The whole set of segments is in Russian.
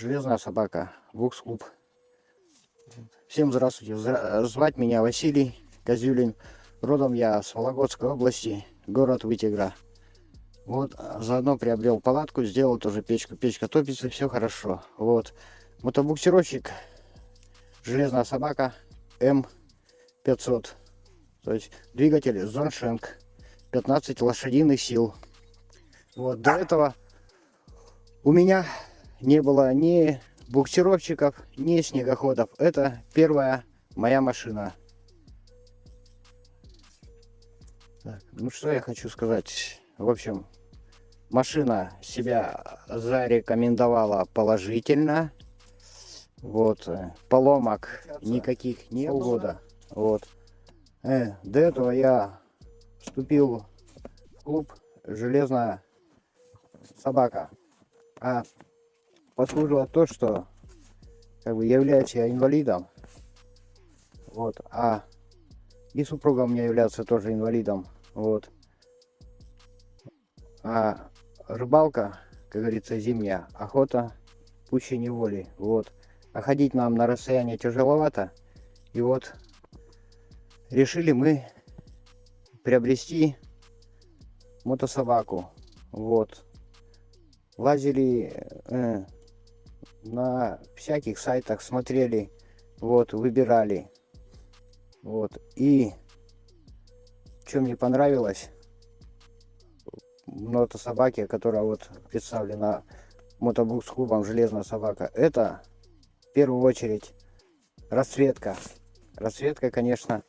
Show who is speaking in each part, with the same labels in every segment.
Speaker 1: Железная собака, Вукс-клуб. Всем здравствуйте. Звать меня Василий Козюлин. Родом я с Вологодской области, город Вытигра. Вот, заодно приобрел палатку, сделал тоже печку. Печка топится, все хорошо. Вот. Мотобуксировщик, железная собака М500. То есть двигатель Зоншенк, 15 лошадиных сил. Вот, до этого у меня не было ни буксировщиков, ни снегоходов. Это первая моя машина. Так, ну что я хочу сказать. В общем, машина себя зарекомендовала положительно. Вот, э, поломок никаких не было. Вот. Э, до этого я вступил в клуб «Железная собака». А послужило то, что как бы являюсь я инвалидом. Вот. А и супруга у меня является тоже инвалидом. Вот. А рыбалка, как говорится, зимняя, охота пуще неволи. Вот. А ходить нам на расстояние тяжеловато. И вот решили мы приобрести мотособаку. Вот. Лазили э, на всяких сайтах, смотрели, вот, выбирали. Вот. И что мне понравилось, мотособаки, которая вот представлена мотобук с клубом «Железная собака», это в первую очередь расцветка. Расцветка, конечно,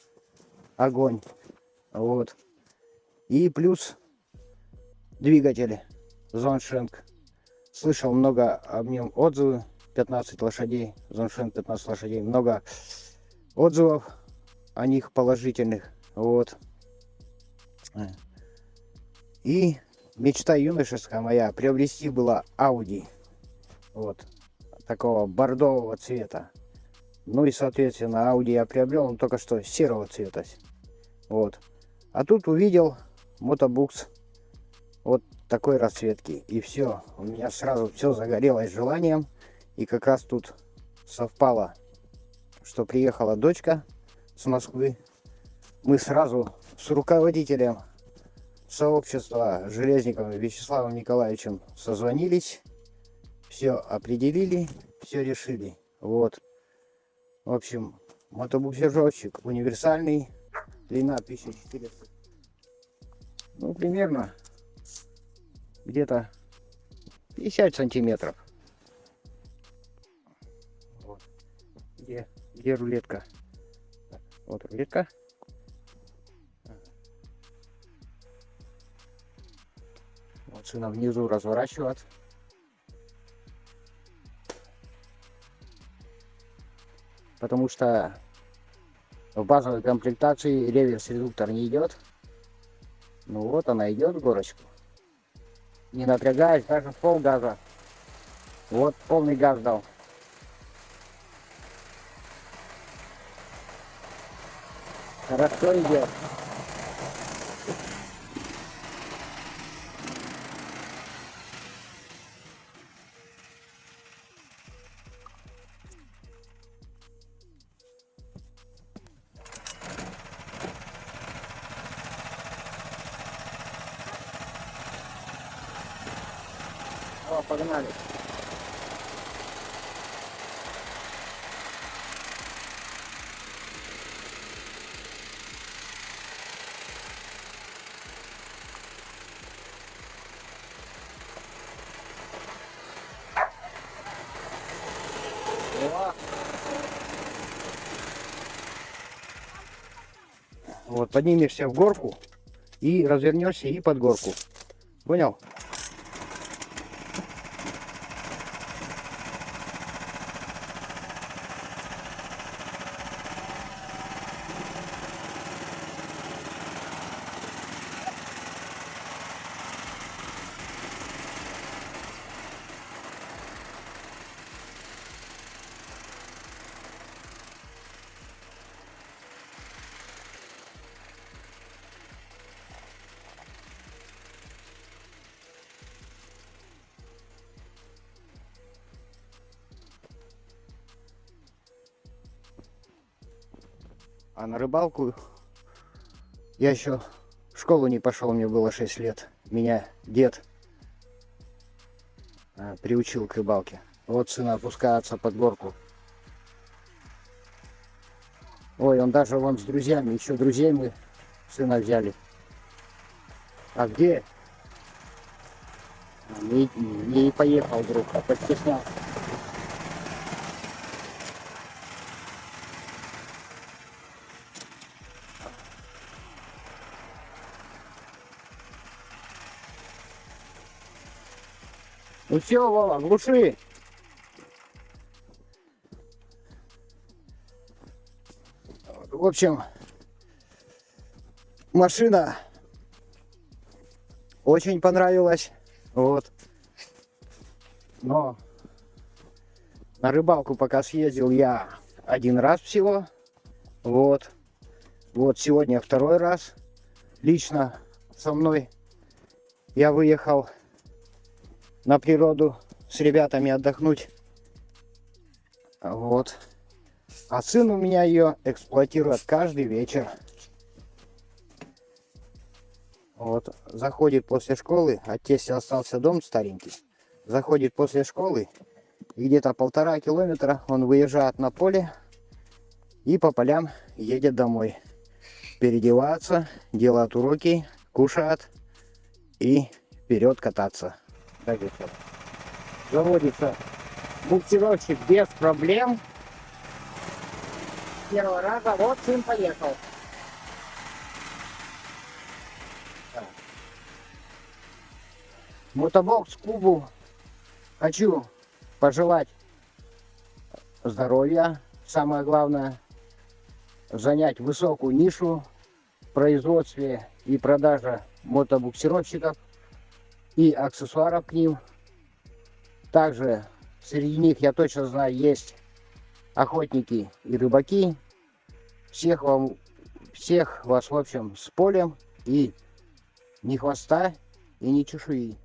Speaker 1: огонь. Вот. И плюс двигатель Зоншенк. Слышал много об нем отзывы. 15 лошадей. Зоншенк 15 лошадей. Много отзывов о них положительных. Вот. И мечта юношеская моя приобрести была Audi. Вот. Такого бордового цвета. Ну и, соответственно, Audi я приобрел, он только что серого цвета. Вот. А тут увидел мотобукс вот такой расцветки. И все. У меня сразу все загорелось желанием. И как раз тут совпало, что приехала дочка с Москвы. Мы сразу с руководителем сообщества Железниковым Вячеславом Николаевичем созвонились. Все определили, все решили. Вот. В общем, мотобуксировщик универсальный длина 1400 ну примерно где-то 50 сантиметров вот. где где рулетка вот рулетка вот сына внизу разворачивать потому что в базовой комплектации реверс-редуктор не идет. Ну вот она идет горочку. Не напрягаясь, даже пол газа. Вот полный газ дал. Хорошо идет. Погнали. Вот, поднимешься в горку и развернешься и под горку. Понял? А на рыбалку я еще в школу не пошел, мне было 6 лет. Меня дед а, приучил к рыбалке. Вот сына опускается под горку. Ой, он даже вон с друзьями, еще друзей мы сына взяли. А где? Не, не поехал друг, а постеснялся. Ну все, Вова, глуши. В общем, машина очень понравилась. Вот. Но на рыбалку пока съездил я один раз всего. Вот. Вот сегодня второй раз. Лично со мной я выехал на природу с ребятами отдохнуть. Вот. А сын у меня ее эксплуатирует каждый вечер. Вот, заходит после школы, тестя остался дом старенький. Заходит после школы, и где-то полтора километра он выезжает на поле и по полям едет домой. Переодевается, делает уроки, кушает и вперед кататься. Так все. Заводится буксировщик без проблем. Первого раза вот сын поехал. Мотобокс клубу хочу пожелать здоровья, самое главное, занять высокую нишу в производстве и продаже мотобуксировщиков и аксессуаров к ним. Также среди них, я точно знаю, есть охотники и рыбаки. Всех вам, всех вас, в общем, с полем и ни хвоста, и ни чешуи.